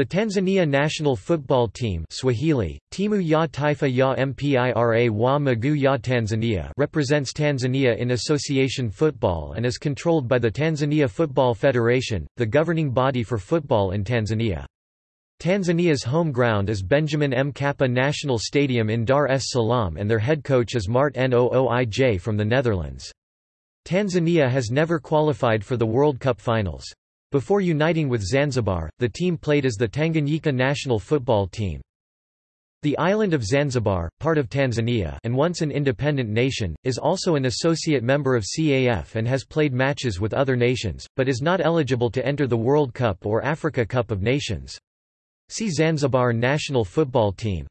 The Tanzania national football team Swahili, Timu ya Taifa ya Mpira wa Miguu ya Tanzania represents Tanzania in association football and is controlled by the Tanzania Football Federation, the governing body for football in Tanzania. Tanzania's home ground is Benjamin Mkapa National Stadium in Dar es Salaam and their head coach is Mart Nooij from the Netherlands. Tanzania has never qualified for the World Cup finals. Before uniting with Zanzibar, the team played as the Tanganyika national football team. The island of Zanzibar, part of Tanzania and once an independent nation, is also an associate member of CAF and has played matches with other nations, but is not eligible to enter the World Cup or Africa Cup of Nations. See Zanzibar national football team.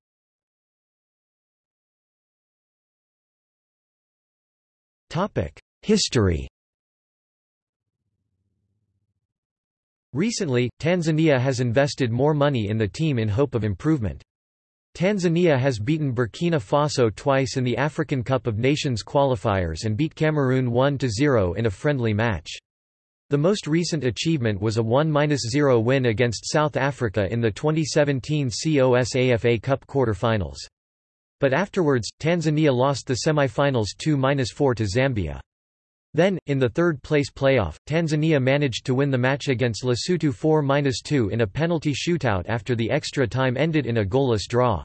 History Recently, Tanzania has invested more money in the team in hope of improvement. Tanzania has beaten Burkina Faso twice in the African Cup of Nations qualifiers and beat Cameroon 1–0 in a friendly match. The most recent achievement was a 1–0 win against South Africa in the 2017 COSAFA Cup quarter-finals. But afterwards, Tanzania lost the semi-finals 2–4 to Zambia. Then, in the third-place playoff, Tanzania managed to win the match against Lesotho 4–2 in a penalty shootout after the extra time ended in a goalless draw.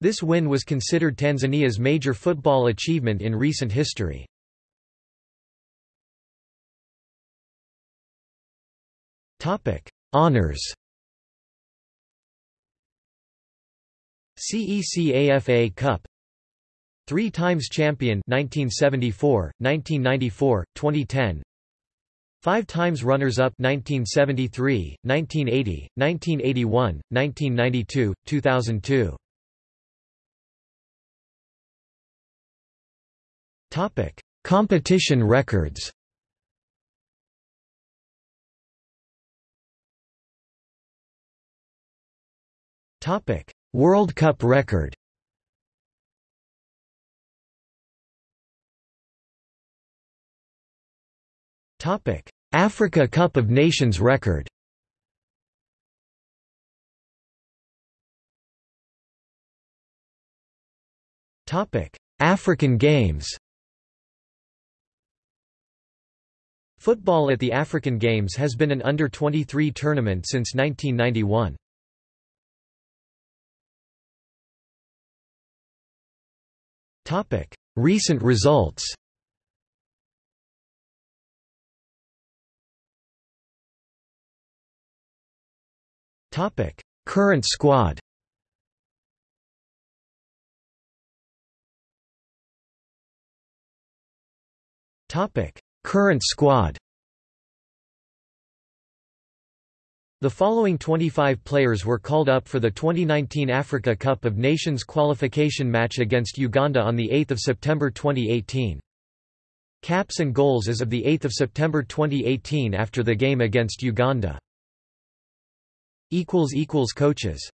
This win was considered Tanzania's major football achievement in recent history. Honours CECAFA Cup Three times champion 1974, 1994, 2010 Five times runners-up 1973, 1980, 1981, 1992, 2002 Topic: Competition records. Topic: World Cup record. Africa Cup of Nations record. African Games. Football at the African Games has been an under-23 tournament since 1991. Recent results Current squad Current squad The following 25 players were called up for the 2019 Africa Cup of Nations qualification match against Uganda on 8 September 2018. Caps and goals as of 8 September 2018 after the game against Uganda. Coaches